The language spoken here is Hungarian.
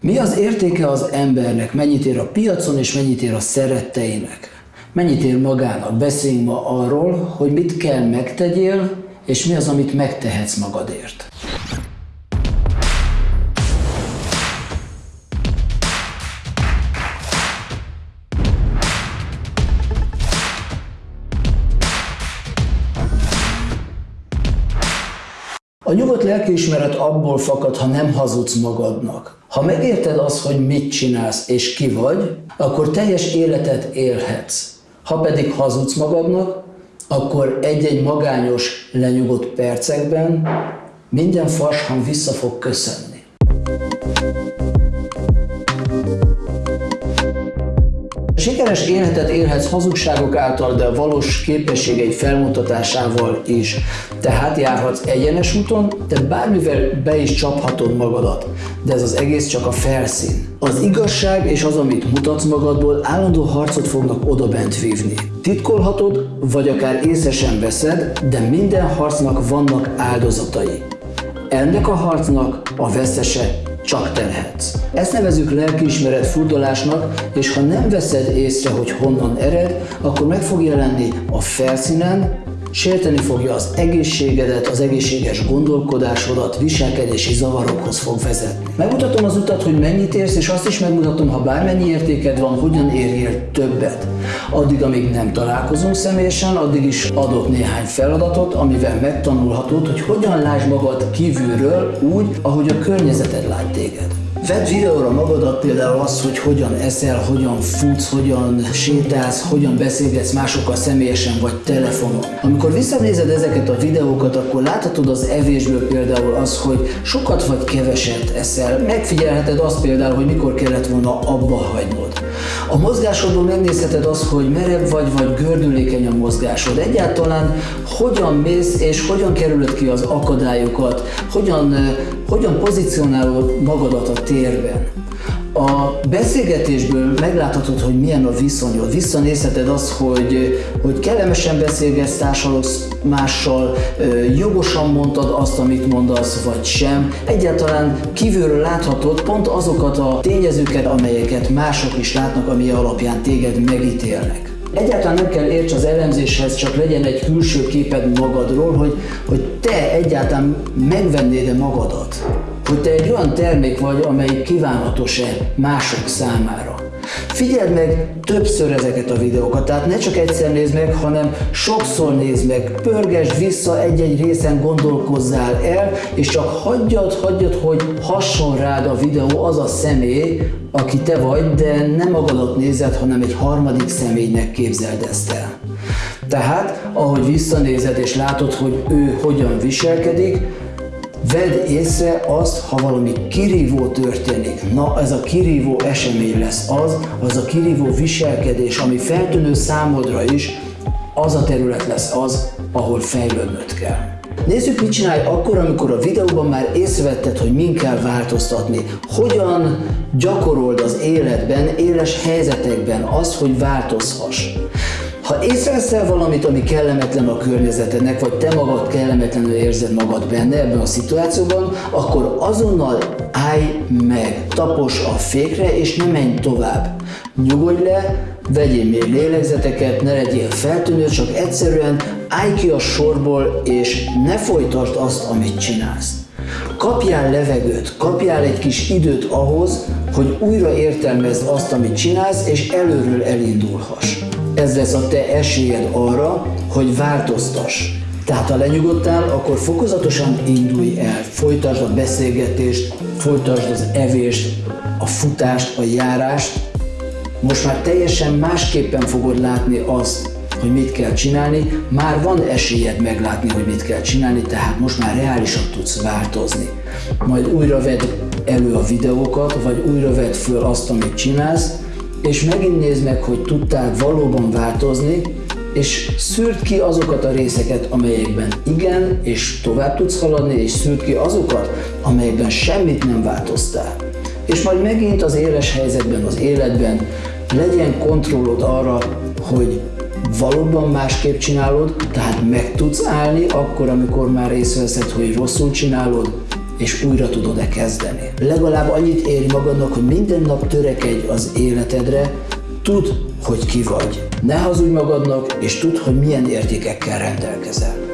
Mi az értéke az embernek? Mennyit ér a piacon, és mennyit ér a szeretteinek? Mennyit ér magának? Beszéljünk ma arról, hogy mit kell megtegyél, és mi az, amit megtehetsz magadért. A nyugodt lelkiismeret abból fakad, ha nem hazudsz magadnak. Ha megérted azt, hogy mit csinálsz és ki vagy, akkor teljes életet élhetsz. Ha pedig hazudsz magadnak, akkor egy-egy magányos, lenyugodt percekben minden farshang vissza fog köszönni. Sikeres életet élhetsz hazugságok által, de valós képességeid felmutatásával is. Tehát járhatsz egyenes úton, de bármivel be is csaphatod magadat. De ez az egész csak a felszín. Az igazság és az, amit mutatsz magadból, állandó harcot fognak odabent vívni. Titkolhatod, vagy akár észre sem veszed, de minden harcnak vannak áldozatai. Ennek a harcnak a veszese csak te. Ezt nevezük lelkiismeret furdalásnak, és ha nem veszed észre, hogy honnan ered, akkor meg fog jelenni a felszínen, sérteni fogja az egészségedet, az egészséges gondolkodásodat, viselkedési zavarokhoz fog vezetni. Megmutatom az utat, hogy mennyit érsz, és azt is megmutatom, ha bármennyi értéked van, hogyan érjél többet. Addig, amíg nem találkozunk személyesen, addig is adok néhány feladatot, amivel megtanulhatod, hogy hogyan lásd magad kívülről úgy, ahogy a környezeted lát téged. Vedd videóra magadat például az, hogy hogyan eszel, hogyan futsz, hogyan sétálsz, hogyan beszélgetsz másokkal személyesen vagy telefonon. Amikor visszanézed ezeket a videókat, akkor láthatod az evésből például az, hogy sokat vagy keveset eszel. Megfigyelheted azt például, hogy mikor kellett volna abba hagynod. A mozgásodból megnézheted azt, hogy merev vagy, vagy gördülékeny a mozgásod. Egyáltalán hogyan mész és hogyan kerülöd ki az akadályokat, hogyan, hogyan pozícionálod magadat a térben. A beszélgetésből megláthatod, hogy milyen a viszonyod. Visszanézheted azt, hogy, hogy kellemesen beszélgetsz, társalogsz mással, jogosan mondtad azt, amit mondasz, vagy sem. Egyáltalán kívülről láthatod pont azokat a tényezőket, amelyeket mások is látnak, ami alapján téged megítélnek. Egyáltalán nem kell érts az elemzéshez, csak legyen egy külső képed magadról, hogy, hogy te egyáltalán megvennéd-e magadat hogy te egy olyan termék vagy, amely kívánatos-e mások számára. Figyeld meg többször ezeket a videókat, tehát ne csak egyszer nézd meg, hanem sokszor nézd meg, pörgesd vissza egy-egy részen gondolkozzál el, és csak hagyjad, hagyjad, hogy hasson rád a videó az a személy, aki te vagy, de nem magadat nézed, hanem egy harmadik személynek képzeld ezt el. Tehát, ahogy visszanézed és látod, hogy ő hogyan viselkedik, Vedd észre azt, ha valami kirívó történik. Na, ez a kirívó esemény lesz az, az a kirívó viselkedés, ami feltűnő számodra is, az a terület lesz az, ahol fejlődnöd kell. Nézzük, mit csinálj akkor, amikor a videóban már észrevetted, hogy min kell változtatni. Hogyan gyakorold az életben, éles helyzetekben azt, hogy változhass. Ha észreveszel valamit, ami kellemetlen a környezetednek, vagy te magad kellemetlenül érzed magad benne ebben a szituációban, akkor azonnal állj meg, tapos a fékre, és ne menj tovább. Nyugodj le, vegyél még lélegzeteket, ne legyél feltűnő, csak egyszerűen állj ki a sorból, és ne folytasd azt, amit csinálsz. Kapjál levegőt, kapjál egy kis időt ahhoz, hogy újra értelmezd azt, amit csinálsz, és előről elindulhass ez lesz a te esélyed arra, hogy változtass. Tehát ha lenyugodtál, akkor fokozatosan indulj el, folytasd a beszélgetést, folytasd az evést, a futást, a járást. Most már teljesen másképpen fogod látni azt, hogy mit kell csinálni, már van esélyed meglátni, hogy mit kell csinálni, tehát most már reálisan tudsz változni. Majd újra vedd elő a videókat, vagy újra vedd föl azt, amit csinálsz, és megint nézd meg, hogy tudtál valóban változni, és szűrt ki azokat a részeket, amelyekben igen, és tovább tudsz haladni, és szűrt ki azokat, amelyekben semmit nem változtál. És majd megint az éles helyzetben, az életben legyen kontrollod arra, hogy valóban másképp csinálod, tehát meg tudsz állni akkor, amikor már észreveszed, hogy rosszul csinálod, és újra tudod-e kezdeni. Legalább annyit éri magadnak, hogy minden nap törekedj az életedre, tudd, hogy ki vagy. Ne hazudj magadnak, és tudd, hogy milyen értékekkel rendelkezel.